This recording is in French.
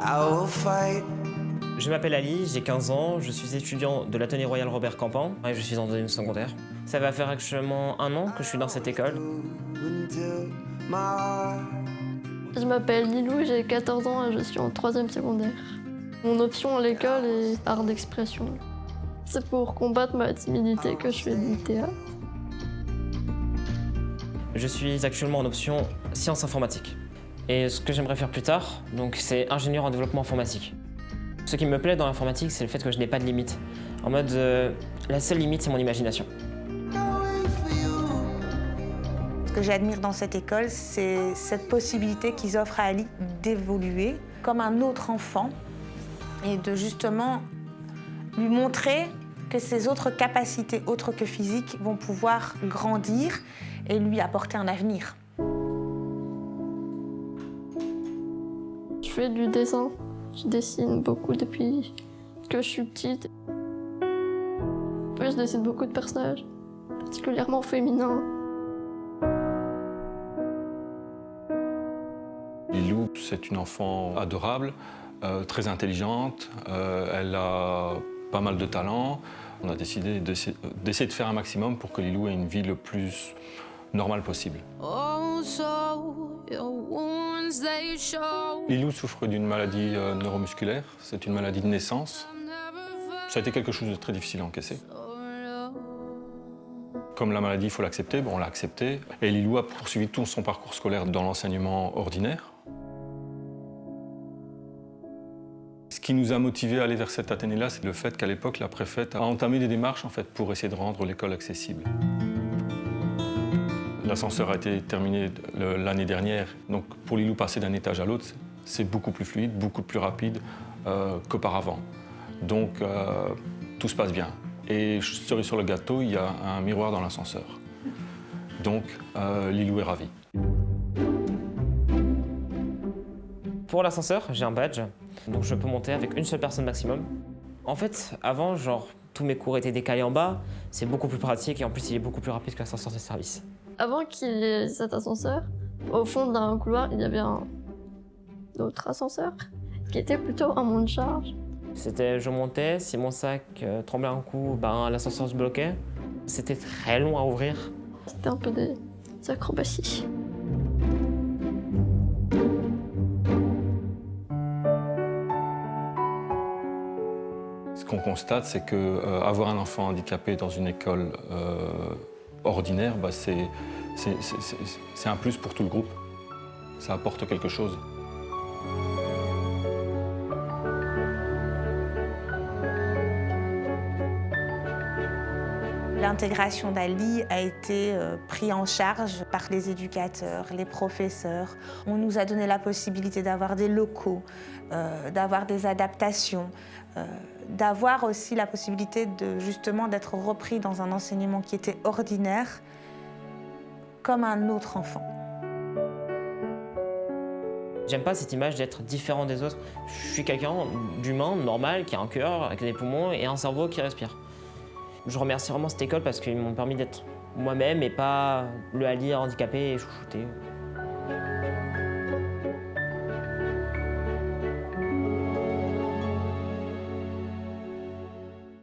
I will fight. Je m'appelle Ali, j'ai 15 ans, je suis étudiant de l'atelier royal Robert Campan et je suis en deuxième secondaire. Ça va faire actuellement un an que je suis dans cette école. Je m'appelle Lilou, j'ai 14 ans et je suis en troisième secondaire. Mon option à l'école est art d'expression. C'est pour combattre ma timidité que je fais du théâtre. Je suis actuellement en option sciences informatiques. Et ce que j'aimerais faire plus tard, donc c'est ingénieur en développement informatique. Ce qui me plaît dans l'informatique, c'est le fait que je n'ai pas de limite. En mode, euh, la seule limite, c'est mon imagination. Ce que j'admire dans cette école, c'est cette possibilité qu'ils offrent à Ali d'évoluer comme un autre enfant et de justement lui montrer que ses autres capacités, autres que physiques, vont pouvoir grandir et lui apporter un avenir. Fais du dessin. Je dessine beaucoup depuis que je suis petite. Je dessine beaucoup de personnages, particulièrement féminins. Lilou, c'est une enfant adorable, euh, très intelligente, euh, elle a pas mal de talent. On a décidé d'essa- d'essayer de faire un maximum pour que Lilou ait une vie le plus normale possible. Lilou souffre d'une maladie euh, neuromusculaire, c'est une maladie de naissance. Ça a été quelque chose de très difficile à encaisser. Comme la maladie, il faut l'accepter, on l'a accepté. Et Lilou a poursuivi tout son parcours scolaire dans l'enseignement ordinaire. Ce qui nous a motivés à aller vers cette Athénée-là, c'est le fait qu'à l'époque, la préfète a entamé des démarches en fait, pour essayer de rendre l'école accessible. L'ascenseur a été terminé l'année dernière, donc pour Lilou, passer d'un étage à l'autre, c'est beaucoup plus fluide, beaucoup plus rapide euh, qu'auparavant. Donc euh, tout se passe bien. Et cerise sur le gâteau, il y a un miroir dans l'ascenseur. Donc euh, Lilou est ravie. Pour l'ascenseur, j'ai un badge, donc je peux monter avec une seule personne maximum. En fait, avant, genre, tous mes cours étaient décalés en bas, c'est beaucoup plus pratique et en plus, il est beaucoup plus rapide que l'ascenseur de service. Avant qu'il y ait cet ascenseur, au fond d'un couloir, il y avait un autre ascenseur qui était plutôt un monte-charge. C'était, je montais, si mon sac euh, tremblait un coup, ben, l'ascenseur se bloquait. C'était très long à ouvrir. C'était un peu des acrobaties. Qu'on constate, c'est que euh, avoir un enfant handicapé dans une école euh, ordinaire, bah, c'est un plus pour tout le groupe. Ça apporte quelque chose. L'intégration d'Ali a été euh, prise en charge par les éducateurs, les professeurs. On nous a donné la possibilité d'avoir des locaux, euh, d'avoir des adaptations, euh, d'avoir aussi la possibilité de justement d'être repris dans un enseignement qui était ordinaire comme un autre enfant. J'aime pas cette image d'être différent des autres. Je suis quelqu'un d'humain, normal, qui a un cœur, avec des poumons et un cerveau qui respire. Je remercie vraiment cette école parce qu'ils m'ont permis d'être moi-même et pas le Ali handicapé et chouchouté.